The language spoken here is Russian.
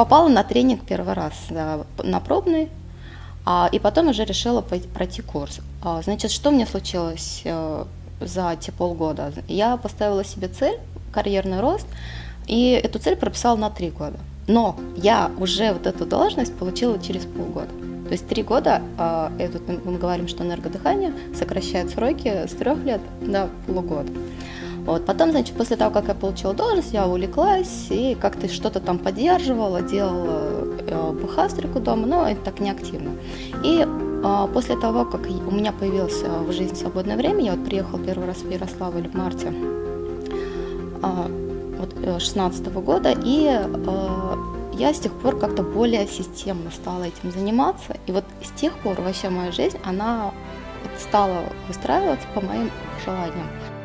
попала на тренинг первый раз, на пробный, а, и потом уже решила пройти курс. А, значит, что мне случилось э, за те полгода? Я поставила себе цель, карьерный рост, и эту цель прописала на три года. Но я уже вот эту должность получила через полгода. То есть три года, э, мы говорим, что энергодыхание сокращает сроки с трех лет до полугода. Вот. Потом, значит, после того, как я получила должность, я увлеклась и как-то что-то там поддерживала, делала э, бухгалтерику дома, но это так не активно. И э, после того, как у меня появилось в жизни свободное время, я вот приехала первый раз в Ярославль в марте э, вот, 16 -го года, и э, я с тех пор как-то более системно стала этим заниматься. И вот с тех пор вообще моя жизнь, она стала выстраиваться по моим желаниям.